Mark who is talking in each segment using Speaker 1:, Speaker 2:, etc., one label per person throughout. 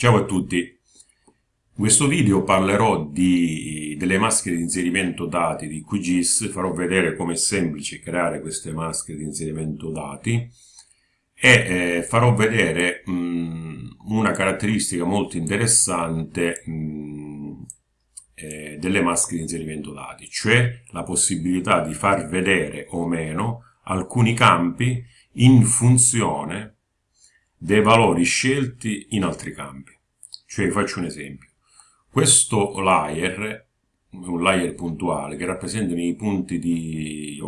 Speaker 1: Ciao a tutti, in questo video parlerò di, delle maschere di inserimento dati di QGIS, farò vedere come è semplice creare queste maschere di inserimento dati e eh, farò vedere mh, una caratteristica molto interessante mh, eh, delle maschere di inserimento dati, cioè la possibilità di far vedere o meno alcuni campi in funzione dei valori scelti in altri campi. Cioè, faccio un esempio. Questo layer un layer puntuale che rappresenta i punti di...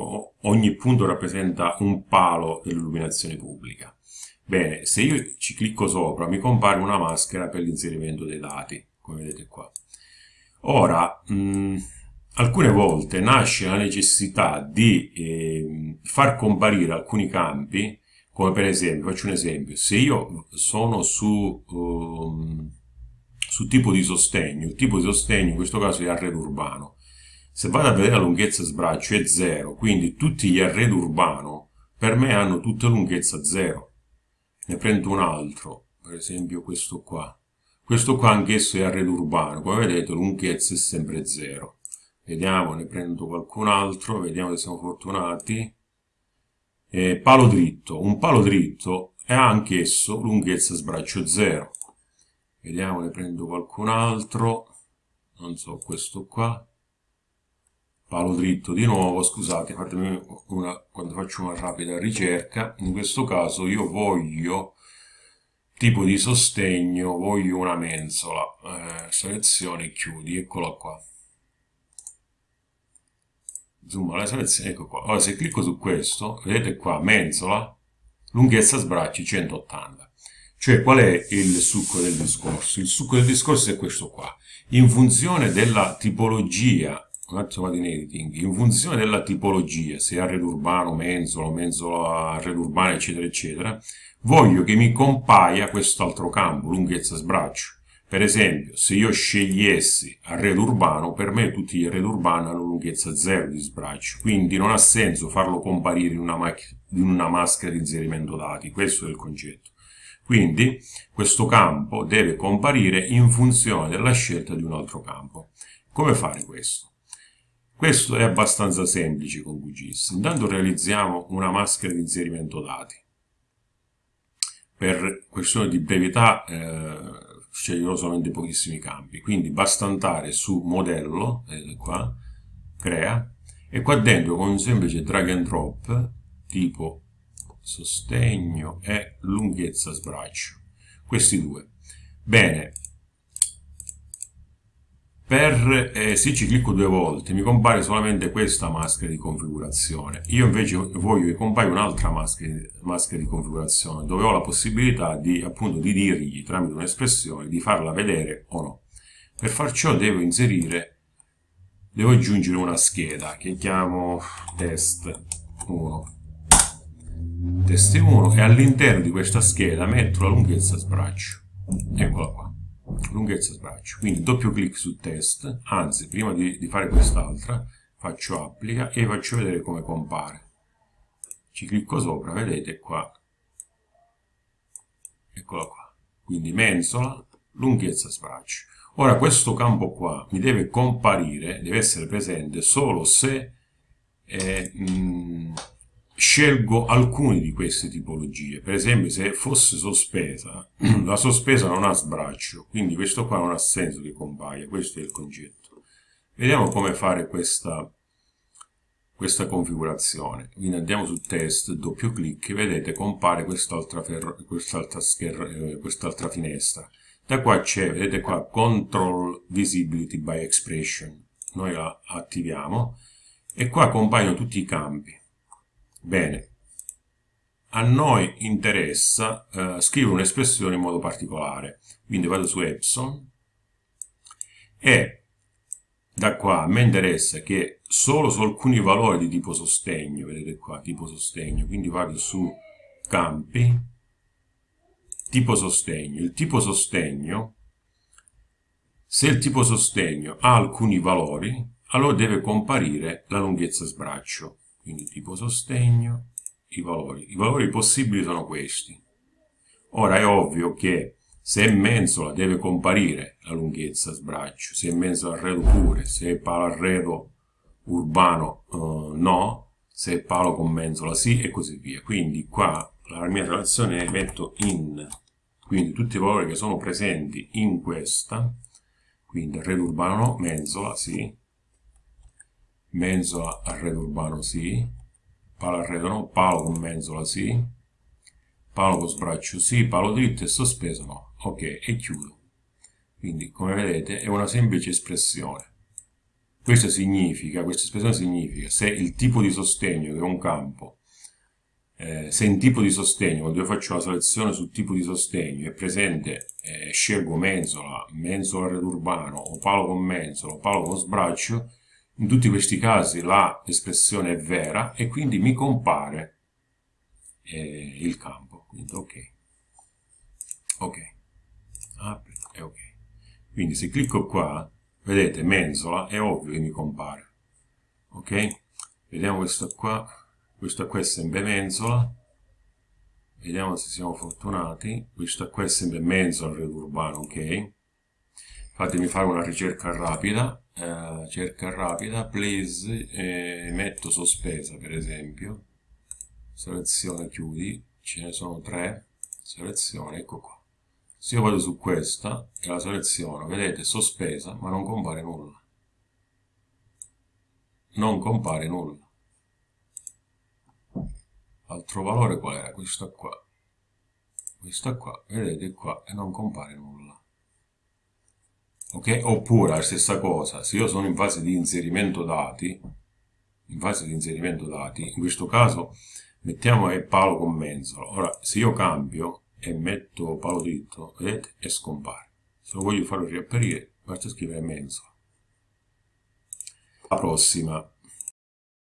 Speaker 1: ogni punto rappresenta un palo dell'illuminazione pubblica. Bene, se io ci clicco sopra mi compare una maschera per l'inserimento dei dati, come vedete qua. Ora, mh, alcune volte nasce la necessità di eh, far comparire alcuni campi come per esempio, faccio un esempio, se io sono su, um, su tipo di sostegno, il tipo di sostegno in questo caso è arredo urbano, se vado a vedere la lunghezza sbraccio è 0, quindi tutti gli arredi urbano per me hanno tutta lunghezza 0. Ne prendo un altro, per esempio questo qua. Questo qua anch'esso è arredo urbano, come vedete lunghezza è sempre 0. Vediamo, ne prendo qualcun altro, vediamo se siamo fortunati eh, palo dritto. Un palo dritto è anch'esso lunghezza sbraccio 0. Vediamo, ne prendo qualcun altro. Non so, questo qua. Palo dritto di nuovo, scusate, fatemi una, quando faccio una rapida ricerca. In questo caso io voglio tipo di sostegno, voglio una mensola. Eh, selezione chiudi, eccola qua zoom alla selezione, ecco qua. Ora se clicco su questo, vedete qua, mensola, lunghezza sbracci 180. Cioè qual è il succo del discorso? Il succo del discorso è questo qua. In funzione della tipologia, un attimo di editing, in funzione della tipologia, se arredo urbano, mensola, mensola, arredo urbano, eccetera, eccetera, voglio che mi compaia quest'altro campo, lunghezza sbraccio. Per esempio, se io scegliessi arredo urbano, per me tutti gli arredi urbani hanno lunghezza 0 di sbraccio, quindi non ha senso farlo comparire in una, in una maschera di inserimento dati, questo è il concetto. Quindi questo campo deve comparire in funzione della scelta di un altro campo. Come fare questo? Questo è abbastanza semplice con QGIS. Intanto realizziamo una maschera di inserimento dati. Per questione di brevità eh, sceglierò solamente pochissimi campi, quindi basta andare su modello, vedete qua, crea, e qua dentro con un semplice drag and drop, tipo sostegno e lunghezza sbraccio, questi due. Bene, per, eh, se ci clicco due volte mi compare solamente questa maschera di configurazione. Io invece voglio che compaia un'altra maschera, maschera, di configurazione dove ho la possibilità di, appunto, di dirgli tramite un'espressione di farla vedere o no. Per far ciò devo inserire, devo aggiungere una scheda che chiamo test 1 test 1 e all'interno di questa scheda metto la lunghezza sbraccio. Eccola qua lunghezza sbraccio. Quindi doppio clic su test, anzi prima di, di fare quest'altra faccio applica e faccio vedere come compare. Ci clicco sopra, vedete qua. Eccola qua. Quindi mensola, lunghezza sbraccio. Ora questo campo qua mi deve comparire, deve essere presente solo se eh, mh, scelgo alcune di queste tipologie. Per esempio, se fosse sospesa, la sospesa non ha sbraccio, quindi questo qua non ha senso che compaia, questo è il concetto. Vediamo come fare questa, questa configurazione. Quindi andiamo su test, doppio clic, vedete compare quest'altra quest eh, quest finestra. Da qua c'è, vedete qua, Control Visibility by Expression. Noi la attiviamo e qua compaiono tutti i campi Bene, a noi interessa eh, scrivere un'espressione in modo particolare, quindi vado su Epson. E da qua a me interessa che solo su alcuni valori di tipo sostegno, vedete qua, tipo sostegno, quindi vado su campi, tipo sostegno. Il tipo sostegno, se il tipo sostegno ha alcuni valori, allora deve comparire la lunghezza sbraccio quindi tipo sostegno, i valori. I valori possibili sono questi. Ora è ovvio che Se è mensola deve comparire la lunghezza sbraccio, se è mensola arredo pure, se è palo arredo urbano uh, no, se è palo con mensola sì e così via. Quindi qua la mia relazione metto in, quindi tutti i valori che sono presenti in questa, quindi arredo urbano no, mensola sì, mensola arredo urbano sì, palo arredo no, palo con mensola sì, palo con sbraccio sì, palo dritto e sospeso no, ok, e chiudo. Quindi come vedete è una semplice espressione. Questo significa, questa espressione significa se il tipo di sostegno che è un campo, eh, se in tipo di sostegno, quando io faccio la selezione sul tipo di sostegno, è presente, eh, scelgo mensola, mensola red urbano, o palo con mensola, o palo con sbraccio, in tutti questi casi l'espressione è vera e quindi mi compare eh, il campo. Quindi ok. Ok. Apri e ok. Quindi se clicco qua, vedete mensola, è ovvio che mi compare. Ok? Vediamo questo qua. Questo qua è sempre mensola. Vediamo se siamo fortunati. Questo qua è sempre mensola red urbano, ok? Fatemi fare una ricerca rapida eh, cerca rapida, please, e metto sospesa per esempio, selezione chiudi, ce ne sono tre, selezione, ecco qua. Se io vado su questa e la seleziono, vedete, sospesa, ma non compare nulla. Non compare nulla. Altro valore qual era? Questo qua. Questo qua, vedete qua, e non compare nulla ok? Oppure la stessa cosa, se io sono in fase di inserimento dati, in fase di inserimento dati, in questo caso mettiamo è palo con mensola. Ora, se io cambio e metto palo dritto, vedete, e scompare. Se lo voglio farlo riapparire, basta scrivere mensola. La prossima,